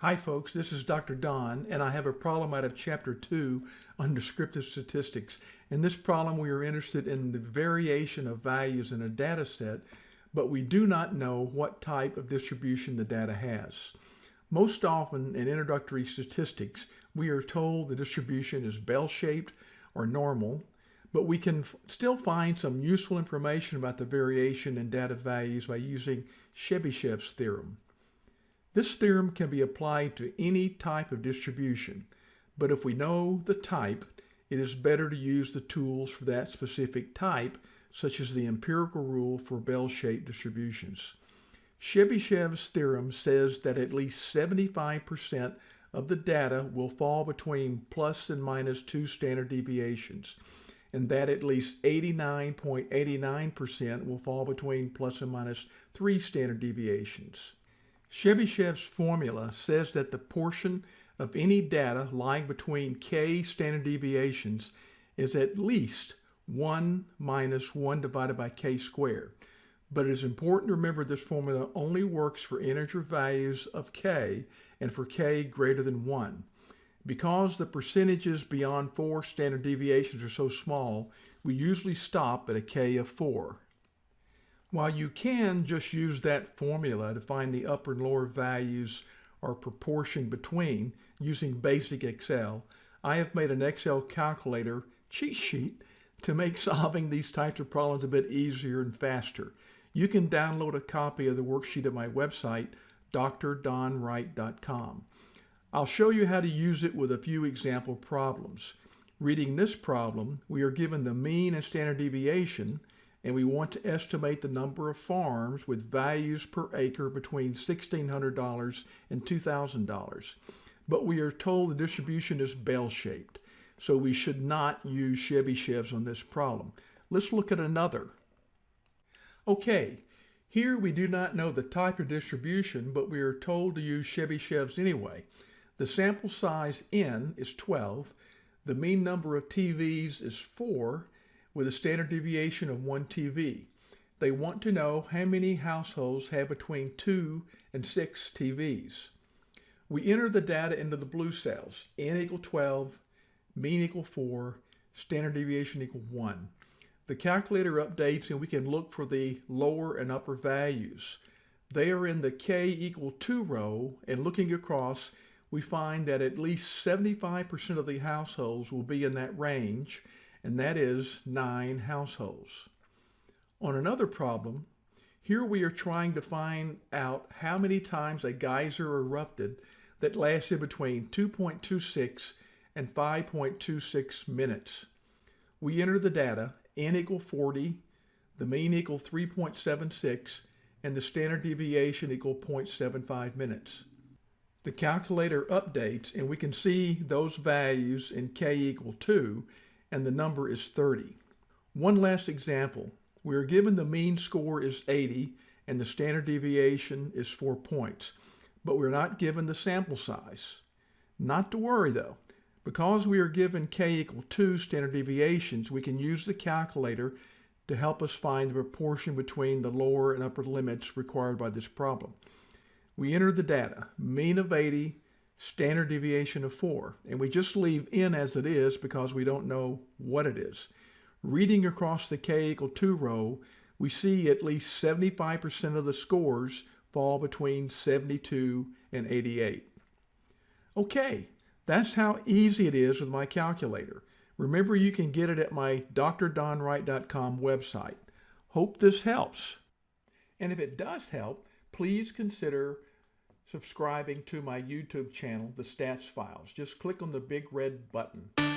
Hi folks, this is Dr. Don and I have a problem out of chapter 2 on descriptive statistics. In this problem we are interested in the variation of values in a data set, but we do not know what type of distribution the data has. Most often in introductory statistics we are told the distribution is bell-shaped or normal, but we can still find some useful information about the variation in data values by using Chebyshev's theorem. This theorem can be applied to any type of distribution, but if we know the type, it is better to use the tools for that specific type, such as the empirical rule for bell-shaped distributions. Chebyshev's theorem says that at least 75% of the data will fall between plus and minus two standard deviations, and that at least 89.89% will fall between plus and minus three standard deviations. Chebyshev's formula says that the portion of any data lying between k standard deviations is at least 1 minus 1 divided by k squared. But it is important to remember this formula only works for integer values of k and for k greater than 1. Because the percentages beyond 4 standard deviations are so small, we usually stop at a k of 4. While you can just use that formula to find the upper and lower values or proportion between using basic Excel, I have made an Excel calculator cheat sheet to make solving these types of problems a bit easier and faster. You can download a copy of the worksheet at my website, drdonwright.com. I'll show you how to use it with a few example problems. Reading this problem, we are given the mean and standard deviation, and we want to estimate the number of farms with values per acre between $1,600 and $2,000. But we are told the distribution is bell-shaped, so we should not use Chebyshev's on this problem. Let's look at another. Okay, here we do not know the type of distribution, but we are told to use Chebyshev's anyway. The sample size n is 12, the mean number of TVs is 4, with a standard deviation of 1 TV. They want to know how many households have between 2 and 6 TVs. We enter the data into the blue cells, n equal 12, mean equal 4, standard deviation equal 1. The calculator updates and we can look for the lower and upper values. They are in the k equal 2 row and looking across we find that at least 75% of the households will be in that range and that is nine households. On another problem, here we are trying to find out how many times a geyser erupted that lasted between 2.26 and 5.26 minutes. We enter the data, n equal 40, the mean equal 3.76, and the standard deviation equal 0.75 minutes. The calculator updates and we can see those values in k equal 2 and the number is 30. One last example. We are given the mean score is 80 and the standard deviation is 4 points, but we're not given the sample size. Not to worry though. Because we are given k equal 2 standard deviations, we can use the calculator to help us find the proportion between the lower and upper limits required by this problem. We enter the data, mean of 80, standard deviation of 4. And we just leave n as it is because we don't know what it is. Reading across the k equal 2 row, we see at least 75% of the scores fall between 72 and 88. Okay, that's how easy it is with my calculator. Remember you can get it at my drdonwright.com website. Hope this helps. And if it does help, please consider subscribing to my YouTube channel, The Stats Files. Just click on the big red button.